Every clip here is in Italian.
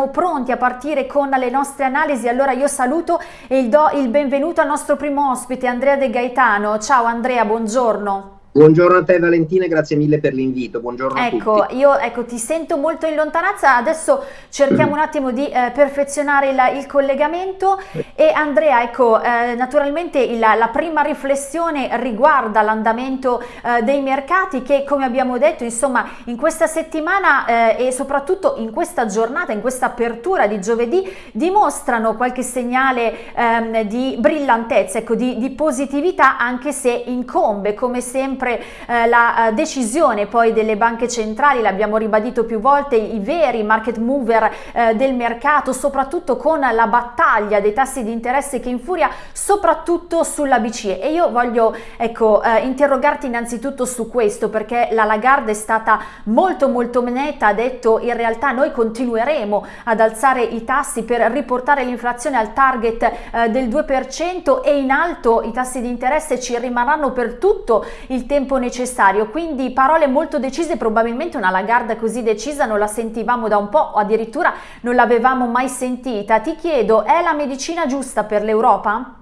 siamo pronti a partire con le nostre analisi. Allora io saluto e do il benvenuto al nostro primo ospite, Andrea De Gaetano. Ciao Andrea, buongiorno. Buongiorno a te Valentina, grazie mille per l'invito, buongiorno ecco. Io ecco, ti sento molto in lontananza, adesso cerchiamo un attimo di eh, perfezionare il, il, collegamento. E Andrea, ecco, eh, naturalmente il, la prima riflessione riguarda l'andamento eh, dei mercati che come abbiamo detto insomma in questa settimana eh, e soprattutto in questa giornata, in questa apertura di giovedì dimostrano qualche segnale ehm, di brillantezza, ecco, di, di positività anche se incombe come sempre sempre eh, la eh, decisione poi delle banche centrali, l'abbiamo ribadito più volte, i veri market mover eh, del mercato, soprattutto con la battaglia dei tassi di interesse che infuria soprattutto sulla BCE e. Io voglio ecco, eh, interrogarti innanzitutto su questo perché la Lagarde è stata molto molto netta, ha detto in realtà noi continueremo ad alzare i tassi per riportare l'inflazione al target eh, del 2% e in alto i tassi di interesse ci rimarranno per tutto il tempo necessario, quindi parole molto decise, probabilmente una Lagarde così decisa non la sentivamo da un po' o addirittura non l'avevamo mai sentita. Ti chiedo, è la medicina giusta per l'Europa?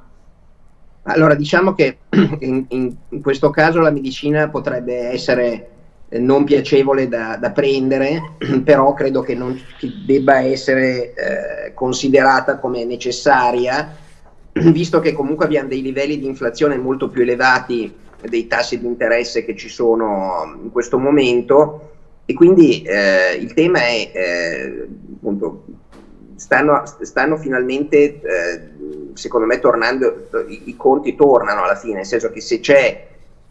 Allora, diciamo che in, in, questo caso la medicina potrebbe essere eh, non piacevole da, da prendere, però credo che non che debba essere eh, considerata come necessaria, visto che comunque abbiamo dei livelli di inflazione molto più elevati dei tassi di interesse che ci sono in questo momento. E quindi eh, il tema è eh, appunto stanno, stanno finalmente eh, secondo me tornando i, i, conti tornano alla fine nel senso che se c'è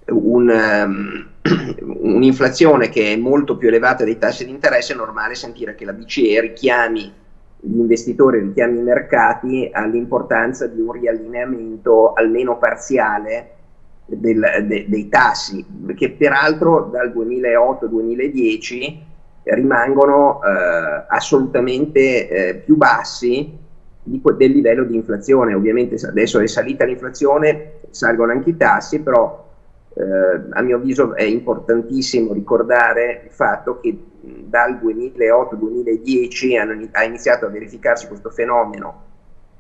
un, um, un'inflazione che è molto più elevata dei tassi di interesse è normale sentire che la BCE richiami gli investitori, richiami i mercati all'importanza di un riallineamento almeno parziale del, de, dei tassi, che peraltro dal 2008-2010 rimangono eh, assolutamente eh, più bassi di, del livello di inflazione. Ovviamente adesso è salita l'inflazione, salgono anche i tassi, però eh, a mio avviso è importantissimo ricordare il fatto che dal 2008-2010 ha iniziato a verificarsi questo fenomeno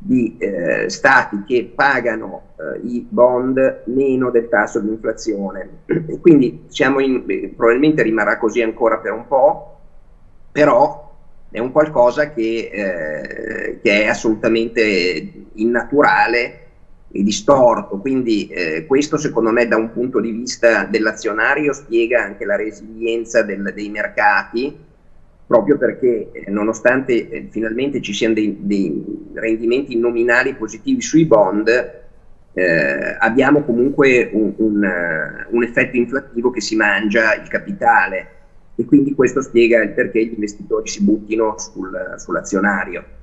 di eh, stati che pagano eh, i bond meno del tasso di inflazione. Quindi in, eh, probabilmente rimarrà così ancora per un po', però è un qualcosa che, eh, che è assolutamente innaturale e distorto, quindi eh, questo secondo me da un punto di vista dell'azionario spiega anche la resilienza del, dei mercati, proprio perché nonostante finalmente ci siano dei, dei, rendimenti nominali positivi sui bond, eh, abbiamo comunque un, un, uh, un, effetto inflattivo che si mangia il capitale e quindi questo spiega il perché gli investitori si buttino sul, sull'azionario.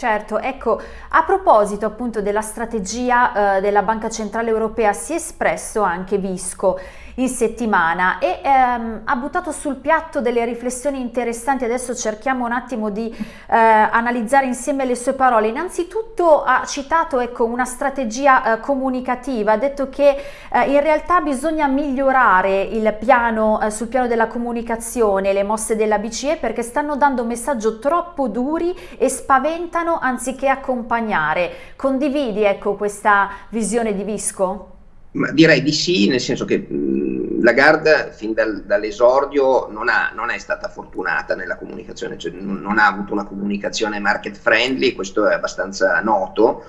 Certo, ecco, a proposito appunto della strategia eh, della Banca Centrale Europea si è espresso anche Visco in settimana e ehm, ha buttato sul piatto delle riflessioni interessanti, adesso cerchiamo un attimo di eh, analizzare insieme le sue parole. Innanzitutto ha citato ecco, una strategia eh, comunicativa, ha detto che eh, in realtà bisogna migliorare il piano, eh, sul piano della comunicazione, le mosse della BCE perché stanno dando messaggi troppo duri e spaventano anziché accompagnare. Condividi ecco, questa visione di Visco? Ma direi di sì, nel senso che mh, Lagarde fin dal, dall'esordio non, non, è stata fortunata nella comunicazione, cioè non, non, ha avuto una comunicazione market friendly, questo è abbastanza noto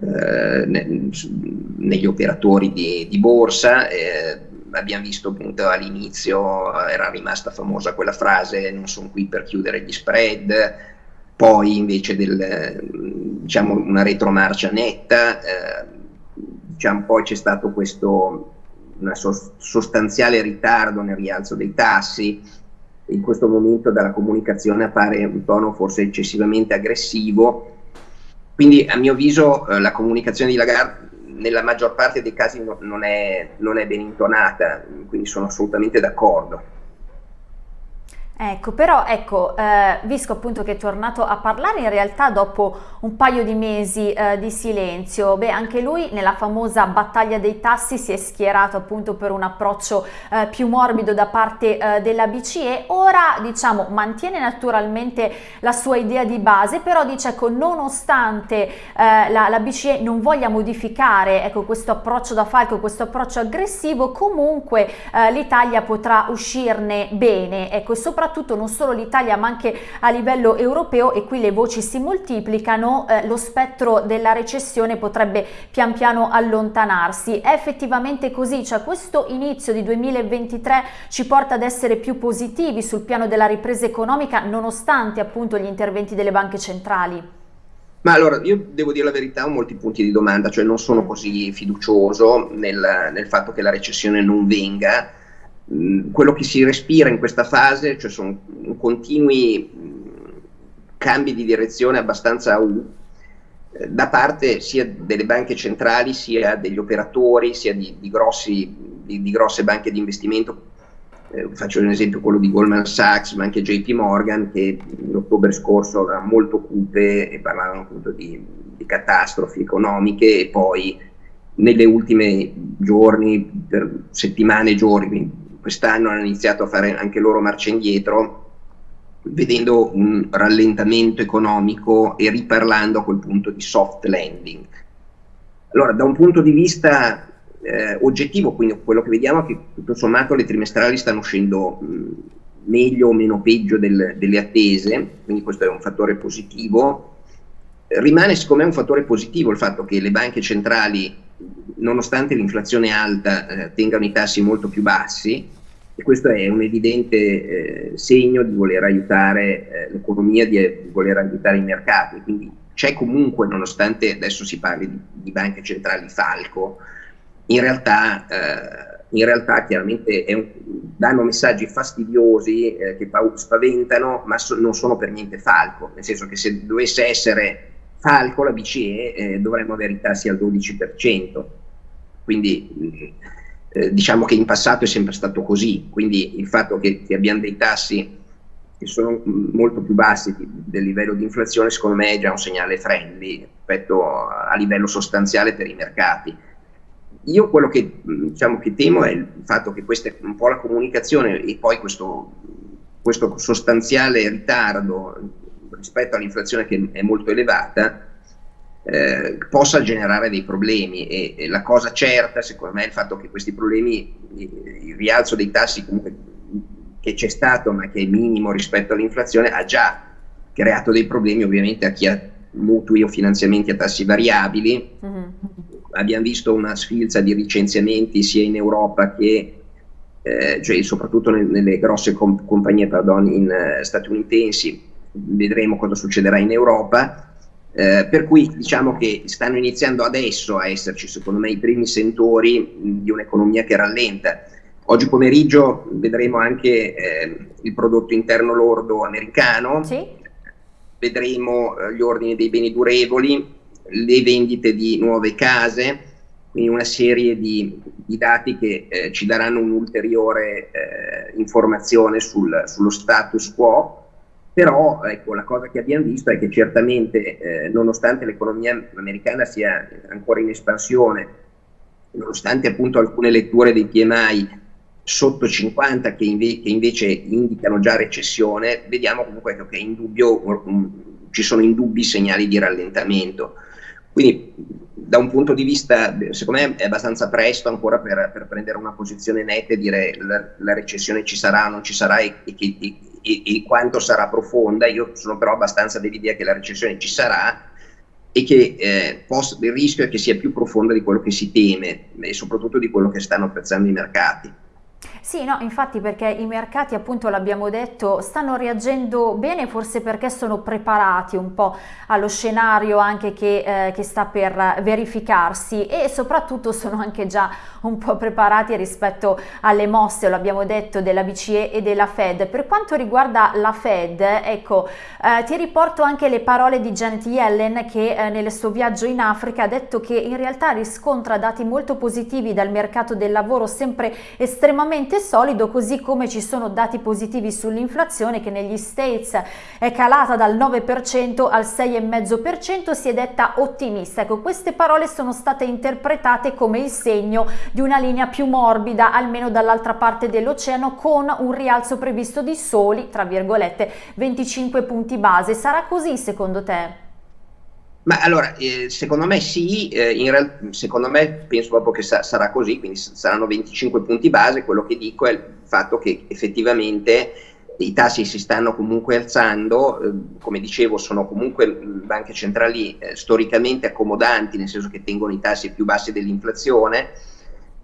eh, ne, negli operatori di, di borsa. Eh, abbiamo visto appunto all'inizio era rimasta famosa quella frase non sono qui per chiudere gli spread, poi invece del, diciamo una retromarcia netta. Eh, diciamo, poi c'è stato questo una sostanziale ritardo nel rialzo dei tassi, in questo momento dalla comunicazione appare un tono forse eccessivamente aggressivo, quindi a mio avviso eh, la comunicazione di Lagarde nella maggior parte dei casi no, non, è, non è ben intonata, quindi sono assolutamente d'accordo. Ecco, però ecco, eh, Visco appunto che è tornato a parlare in realtà dopo un paio di mesi eh, di silenzio, beh anche lui nella famosa battaglia dei tassi si è schierato appunto per un approccio eh, più morbido da parte eh, della BCE, ora diciamo mantiene naturalmente la sua idea di base, però dice ecco nonostante eh, la, la, BCE non voglia modificare ecco questo approccio da falco, questo approccio aggressivo, comunque eh, l'Italia potrà uscirne bene, ecco soprattutto soprattutto non solo l'Italia ma anche a livello europeo e qui le voci si moltiplicano, eh, lo spettro della recessione potrebbe pian piano allontanarsi. È effettivamente così, cioè questo inizio di 2023 ci porta ad essere più positivi sul piano della ripresa economica nonostante appunto gli interventi delle banche centrali? Ma allora, io devo dire la verità, ho molti punti di domanda, cioè non sono così fiducioso nel, nel fatto che la recessione non venga, Mm, quello che si respira in questa fase, cioè sono continui mm, cambi di direzione abbastanza U eh, da parte sia delle banche centrali sia degli operatori sia di, di, grossi, di, di grosse banche di investimento. Eh, faccio un esempio quello di Goldman Sachs ma anche JP Morgan che l'ottobre scorso era molto cupe e parlavano appunto di, di catastrofi economiche e poi nelle ultime giorni, per settimane e giorni, quest'anno hanno iniziato a fare anche loro marcia indietro, vedendo un rallentamento economico e riparlando a quel punto di soft landing. Allora, da un punto di vista eh, oggettivo, quindi quello che vediamo è che tutto sommato le trimestrali stanno uscendo mh, meglio o meno peggio del, delle attese, quindi questo è un fattore positivo. Rimane secondo me un fattore positivo il fatto che le banche centrali, nonostante l'inflazione alta, eh, tengano i tassi molto più bassi, e questo è un evidente eh, segno di voler aiutare eh, l'economia, di, di, voler aiutare i mercati. Quindi c'è comunque, nonostante adesso si parli di, di banche centrali falco, in realtà, eh, in realtà chiaramente un, danno messaggi fastidiosi eh, che spaventano, ma so, non sono per niente falco, nel senso che se dovesse essere falco la BCE eh, dovremmo avere i tassi al 12%. Quindi eh, diciamo che in passato è sempre stato così, quindi il fatto che, che abbiamo dei tassi che sono molto più bassi del livello di inflazione, secondo me è già un segnale friendly rispetto a livello sostanziale per i mercati. Io quello che, diciamo, che temo è il fatto che questa è un po' la comunicazione e poi questo, questo sostanziale ritardo rispetto all'inflazione che è molto elevata eh, possa generare dei problemi e, e, la cosa certa secondo me è il fatto che questi problemi, il rialzo dei tassi comunque che c'è stato ma che è minimo rispetto all'inflazione ha già creato dei problemi ovviamente a chi ha mutui o finanziamenti a tassi variabili. Mm-hmm. Abbiamo visto una sfilza di licenziamenti sia in Europa che eh, cioè soprattutto nel, nelle grosse com- compagnie pardon, in, uh, statunitensi, vedremo cosa succederà in Europa eh, per cui diciamo che stanno iniziando adesso a esserci, secondo me, i primi sentori di un'economia che rallenta. Oggi pomeriggio vedremo anche eh, il prodotto interno lordo americano, sì. vedremo eh, gli ordini dei beni durevoli, le vendite di nuove case, quindi una serie di, di dati che eh, ci daranno un'ulteriore eh, informazione sul, sullo status quo però ecco, la cosa che abbiamo visto è che certamente eh, nonostante l'economia americana sia ancora in espansione, nonostante appunto alcune letture dei PMI sotto 50 che, inve che invece indicano già recessione, vediamo comunque che in dubbio, um, ci sono indubbi segnali di rallentamento. Quindi da un punto di vista, secondo me è abbastanza presto ancora per, per prendere una posizione netta e dire la, la recessione ci sarà o non ci sarà e, e, e, e, quanto sarà profonda. Io sono però abbastanza dell'idea che la recessione ci sarà e che eh, possa, il rischio è che sia più profonda di quello che si teme e soprattutto di quello che stanno apprezzando i mercati. Sì, no, infatti perché i mercati, appunto l'abbiamo detto, stanno reagendo bene forse perché sono preparati un po' allo scenario anche che, eh, che sta per verificarsi e soprattutto sono anche già un po' preparati rispetto alle mosse, lo abbiamo detto, della BCE e della Fed. Per quanto riguarda la Fed, ecco, eh, ti riporto anche le parole di Janet Yellen che eh, nel suo viaggio in Africa ha detto che in realtà riscontra dati molto positivi dal mercato del lavoro sempre estremamente solido, così come ci sono dati positivi sull'inflazione che negli States è calata dal 9% al 6,5%, si è detta ottimista. Ecco, queste parole sono state interpretate come il segno di una linea più morbida, almeno dall'altra parte dell'oceano, con un rialzo previsto di soli, tra virgolette, 25 punti base. Sarà così secondo te? Ma allora, eh, secondo me sì, eh, in secondo me penso proprio che sa- sarà così, quindi saranno 25 punti base, quello che dico è il fatto che effettivamente i tassi si stanno comunque alzando, eh, come dicevo sono comunque banche centrali eh, storicamente accomodanti, nel senso che tengono i tassi più bassi dell'inflazione,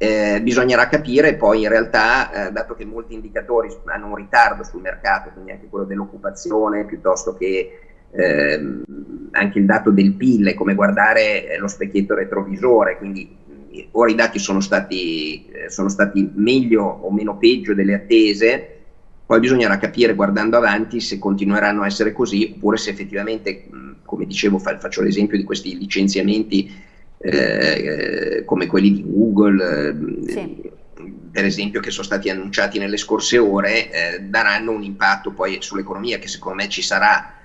eh, bisognerà capire poi in realtà, eh, dato che molti indicatori hanno un ritardo sul mercato, quindi anche quello dell'occupazione piuttosto che ehm, anche il dato del PIL è come guardare eh, lo specchietto retrovisore, quindi ora i dati sono stati, eh, sono stati meglio o meno peggio delle attese, poi bisognerà capire guardando avanti se continueranno a essere così oppure se effettivamente, come dicevo, faccio l'esempio di questi licenziamenti eh, come quelli di Google, sì. per esempio, che sono stati annunciati nelle scorse ore, eh, daranno un impatto poi sull'economia che secondo me ci sarà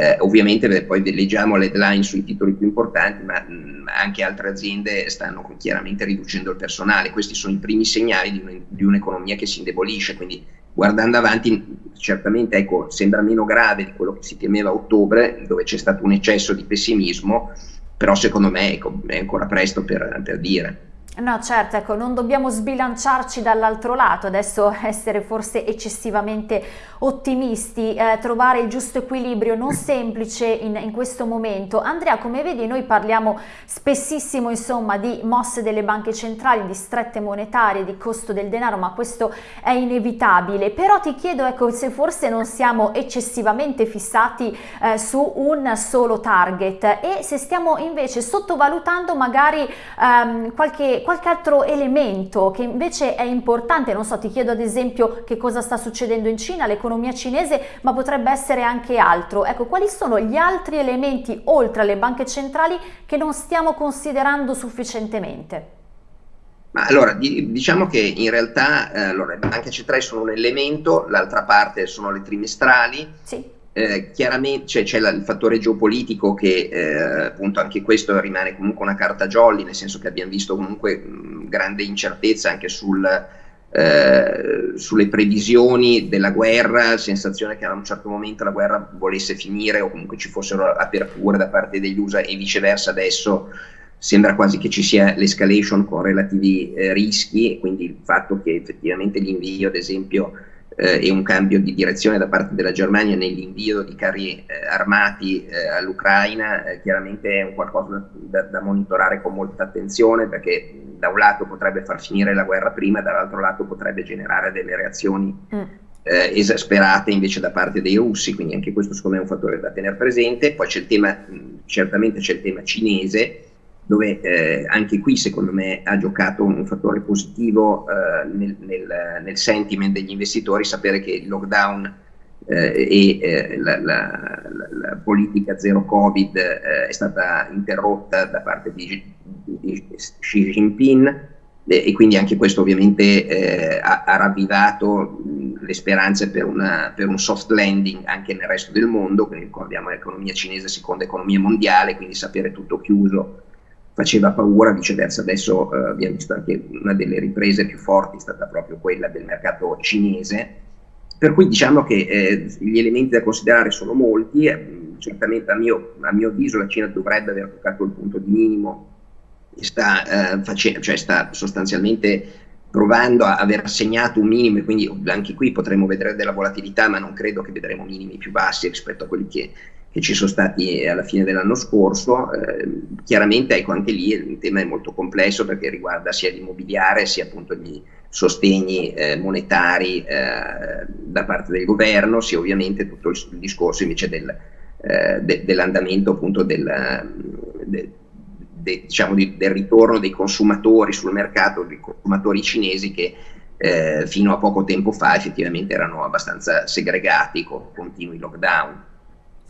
eh, ovviamente poi leggiamo le headline sui titoli più importanti, ma mh, anche altre aziende stanno chiaramente riducendo il personale. Questi sono i primi segnali di, un, di un'economia che si indebolisce, quindi guardando avanti certamente ecco, sembra meno grave di quello che si temeva a ottobre, dove c'è stato un eccesso di pessimismo, però secondo me è ancora presto per, per dire. No, certo, ecco, non dobbiamo sbilanciarci dall'altro lato, adesso essere forse eccessivamente ottimisti, eh, trovare il giusto equilibrio non semplice in, in, questo momento. Andrea, come vedi noi parliamo spessissimo insomma di mosse delle banche centrali, di strette monetarie, di costo del denaro, ma questo è inevitabile. Però ti chiedo ecco, se forse non siamo eccessivamente fissati eh, su un solo target e se stiamo invece sottovalutando magari ehm, qualche qualche altro elemento che invece è importante, non so, ti chiedo ad esempio che cosa sta succedendo in Cina, l'economia cinese, ma potrebbe essere anche altro. Ecco, quali sono gli altri elementi oltre alle banche centrali che non stiamo considerando sufficientemente? Ma allora, diciamo che in realtà eh, allora, le banche centrali sono un elemento, l'altra parte sono le trimestrali. Sì eh, chiaramente cioè, c'è la, il fattore geopolitico che eh, appunto anche questo rimane comunque una carta jolly, nel senso che abbiamo visto comunque mh, grande incertezza anche sul, eh, sulle previsioni della guerra, sensazione che a un certo momento la guerra volesse finire o comunque ci fossero aperture da parte degli USA e viceversa adesso sembra quasi che ci sia l'escalation con relativi eh, rischi quindi il fatto che effettivamente l'invio ad esempio eh, e un cambio di direzione da parte della Germania nell'invio di carri eh, armati eh, all'Ucraina eh, chiaramente è un qualcosa da, da, monitorare con molta attenzione perché da un lato potrebbe far finire la guerra prima, dall'altro lato potrebbe generare delle reazioni mm. Eh, esasperate invece da parte dei russi, quindi anche questo secondo me è un fattore da tenere presente. Poi c'è il tema, certamente c'è il tema cinese, dove eh, anche qui secondo me ha giocato un fattore positivo eh, nel, nel, nel, sentiment degli investitori sapere che il lockdown eh, e eh, la, la, la, politica zero covid eh, è stata interrotta da parte di, di Xi Jinping e quindi anche questo ovviamente eh, ha, ha, ravvivato le speranze per, una, per, un soft landing anche nel resto del mondo, quindi ricordiamo l'economia cinese seconda economia mondiale, quindi sapere tutto chiuso faceva paura, viceversa adesso eh, abbiamo visto anche una delle riprese più forti è stata proprio quella del mercato cinese, per cui diciamo che eh, gli elementi da considerare sono molti, eh, certamente a mio, a mio, avviso la Cina dovrebbe aver toccato il punto di minimo sta, eh, face- cioè sta sostanzialmente provando a aver segnato un minimo e quindi anche qui potremo vedere della volatilità ma non credo che vedremo minimi più bassi rispetto a quelli che che ci sono stati alla fine dell'anno scorso. Eh, chiaramente ecco, anche lì il tema è molto complesso perché riguarda sia l'immobiliare sia appunto gli sostegni eh, monetari eh, da parte del governo, sia ovviamente tutto il, il discorso invece del, eh, de, dell'andamento appunto del, de, de, diciamo di, del ritorno dei consumatori sul mercato, dei consumatori cinesi che eh, fino a poco tempo fa effettivamente erano abbastanza segregati con continui lockdown.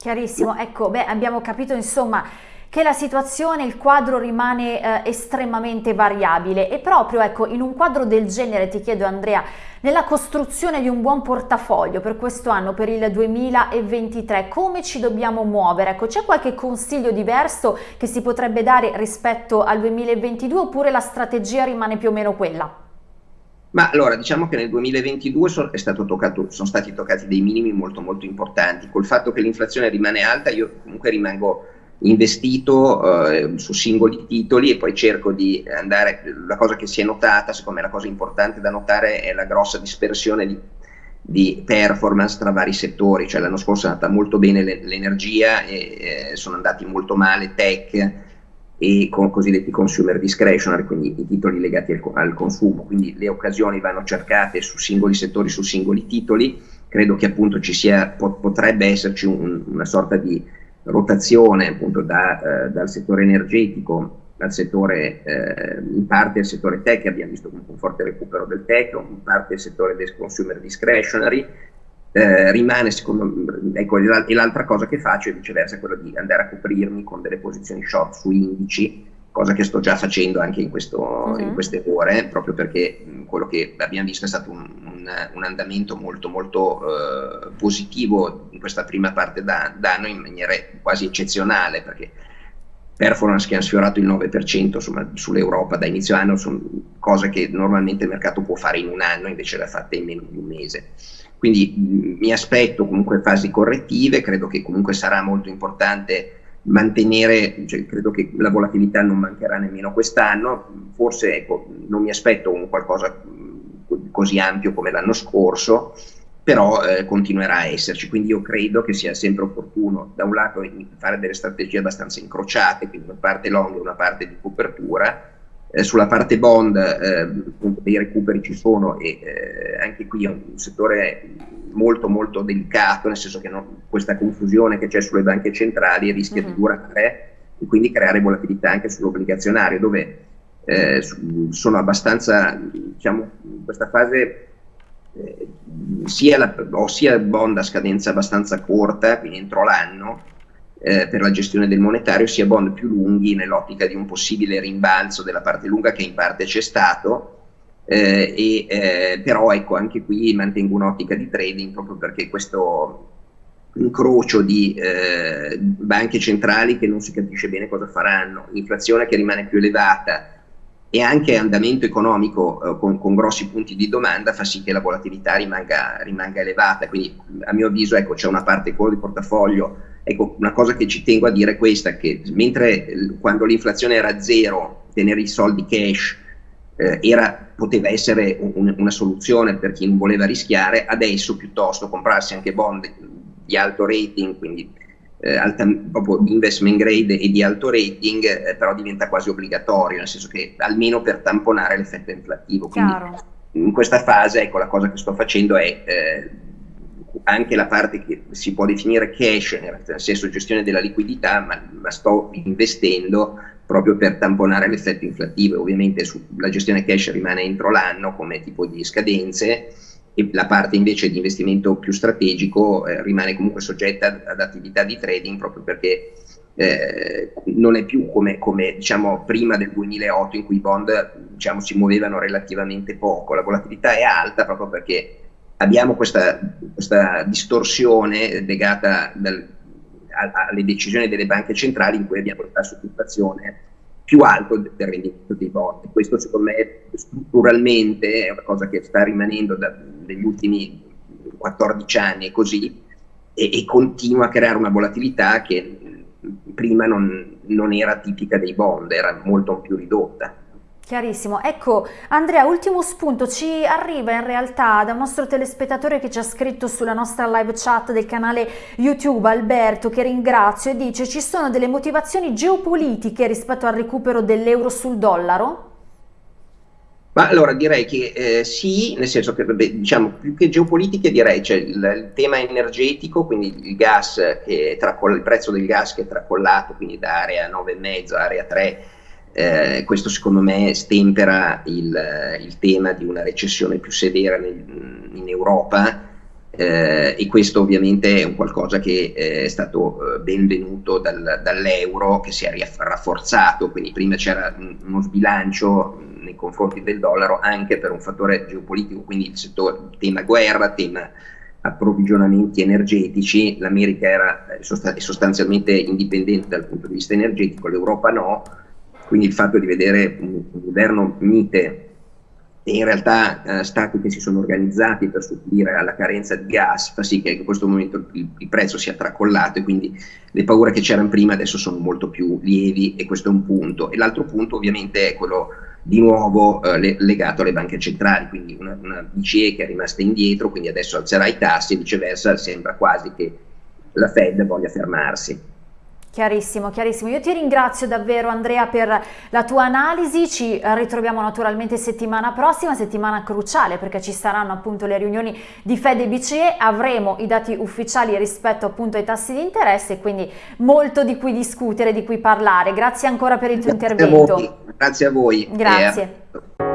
Chiarissimo, ecco, beh, abbiamo capito insomma che la situazione, il quadro rimane eh, estremamente variabile e proprio ecco in un quadro del genere ti chiedo Andrea nella costruzione di un buon portafoglio per questo anno, per il 2023, come ci dobbiamo muovere? Ecco, c'è qualche consiglio diverso che si potrebbe dare rispetto al 2022 oppure la strategia rimane più o meno quella? Ma allora, diciamo che nel 2022 so, toccato, sono stati toccati dei minimi molto molto importanti. Col fatto che l'inflazione rimane alta, io comunque rimango investito eh, su singoli titoli e poi cerco di andare, la cosa che si è notata, secondo me la cosa importante da notare è la grossa dispersione di, di performance tra vari settori, cioè l'anno scorso è andata molto bene l'energia e eh, sono andati molto male tech e con cosiddetti consumer discretionary, quindi i titoli legati al, al consumo, quindi le occasioni vanno cercate su singoli settori, su singoli titoli, credo che appunto ci sia, potrebbe esserci un, una sorta di rotazione appunto da, eh, dal settore energetico al settore, eh, in parte al settore tech, abbiamo visto un forte recupero del tech, in parte al settore del consumer discretionary, eh, rimane secondo me, ecco, e l'altra cosa che faccio è viceversa quella di andare a coprirmi con delle posizioni short su indici, cosa che sto già facendo anche in, questo, uh-huh. in queste ore, proprio perché quello che abbiamo visto è stato un, un, un andamento molto molto uh, positivo in questa prima parte d'anno in maniera quasi eccezionale, perché performance che hanno sfiorato il 9% insomma, sull'Europa da inizio anno sono cose che normalmente il mercato può fare in un anno, invece l'ha fatta in meno di un mese. Quindi mh, mi aspetto comunque fasi correttive, credo che comunque sarà molto importante mantenere, cioè, credo che la volatilità non mancherà nemmeno quest'anno, forse ecco, non mi aspetto un qualcosa così ampio come l'anno scorso, però eh, continuerà a esserci, quindi io credo che sia sempre opportuno da un lato fare delle strategie abbastanza incrociate, quindi una parte long e una parte di copertura, eh, sulla parte bond eh, dei recuperi ci sono e eh, anche qui è un settore molto molto delicato, nel senso che no, questa confusione che c'è sulle banche centrali rischia mm-hmm. di durare e quindi creare volatilità anche sull'obbligazionario, dove eh, sono abbastanza, diciamo, in questa fase eh, sia, la, ho sia bond a scadenza abbastanza corta, quindi entro l'anno, eh, per la gestione del monetario, sia bond più lunghi nell'ottica di un possibile rimbalzo della parte lunga che in parte c'è stato, eh, e, eh, però ecco anche qui mantengo un'ottica di trading proprio perché questo incrocio di eh, banche centrali che non si capisce bene cosa faranno, inflazione che rimane più elevata e anche andamento economico eh, con, con, grossi punti di domanda fa sì che la volatilità rimanga, rimanga elevata, quindi a mio avviso ecco, c'è una parte core di portafoglio, ecco, una cosa che ci tengo a dire è questa, che mentre quando l'inflazione era zero, tenere i soldi cash eh, era, poteva essere un, una soluzione per chi non voleva rischiare, adesso piuttosto comprarsi anche bond di alto rating, quindi eh, alta, proprio investment grade e di alto rating, eh, però diventa quasi obbligatorio, nel senso che almeno per tamponare l'effetto inflattivo. Quindi Chiaro. in questa fase, ecco, la cosa che sto facendo è eh, anche la parte che si può definire cash, nel senso gestione della liquidità, ma, ma sto investendo proprio per tamponare l'effetto inflattivo. Ovviamente su, la gestione cash rimane entro l'anno come tipo di scadenze e la parte invece di investimento più strategico eh, rimane comunque soggetta ad attività di trading proprio perché eh, non è più come, come, diciamo prima del 2008 in cui i bond diciamo, si muovevano relativamente poco, la volatilità è alta proprio perché abbiamo questa, questa distorsione legata dal, a, alle decisioni delle banche centrali in cui abbiamo il tasso di inflazione più alto del rendimento dei bond. Questo secondo me strutturalmente è una cosa che sta rimanendo negli ultimi 14 anni e così e, e, continua a creare una volatilità che prima non, non era tipica dei bond, era molto più ridotta. Chiarissimo. Ecco, Andrea, ultimo spunto, ci arriva in realtà da un nostro telespettatore che ci ha scritto sulla nostra live chat del canale YouTube, Alberto, che ringrazio, e dice ci sono delle motivazioni geopolitiche rispetto al recupero dell'euro sul dollaro? Ma allora direi che eh, sì, nel senso che vabbè, diciamo più che geopolitiche direi c'è il, il, tema energetico, quindi il gas che il prezzo del gas che è tracollato, quindi da area 9,5 a area 3 eh, questo secondo me stempera il, il, tema di una recessione più severa nel, in Europa, eh, e questo ovviamente è un qualcosa che eh, è stato eh, benvenuto dal, dall'euro che si è rafforzato, quindi prima c'era uno sbilancio nei confronti del dollaro anche per un fattore geopolitico, quindi il settore, tema guerra, tema approvvigionamenti energetici, l'America era eh, sostanzialmente indipendente dal punto di vista energetico, l'Europa no, quindi il fatto di vedere un governo mite e in realtà eh, stati che si sono organizzati per supplire alla carenza di gas fa sì che in questo momento il, il prezzo sia tracollato e quindi le paure che c'erano prima adesso sono molto più lievi e questo è un punto. E l'altro punto ovviamente è quello di nuovo eh, le, legato alle banche centrali, quindi una, una BCE che è rimasta indietro, quindi adesso alzerà i tassi e viceversa sembra quasi che la Fed voglia fermarsi. Chiarissimo, chiarissimo. Io ti ringrazio davvero Andrea per la tua analisi, ci ritroviamo naturalmente settimana prossima, settimana cruciale perché ci saranno appunto le riunioni di Fed e BCE, avremo i dati ufficiali rispetto appunto ai tassi di interesse, quindi molto di cui discutere, di cui parlare. Grazie ancora per il tuo Grazie intervento. A. Grazie a voi. Grazie.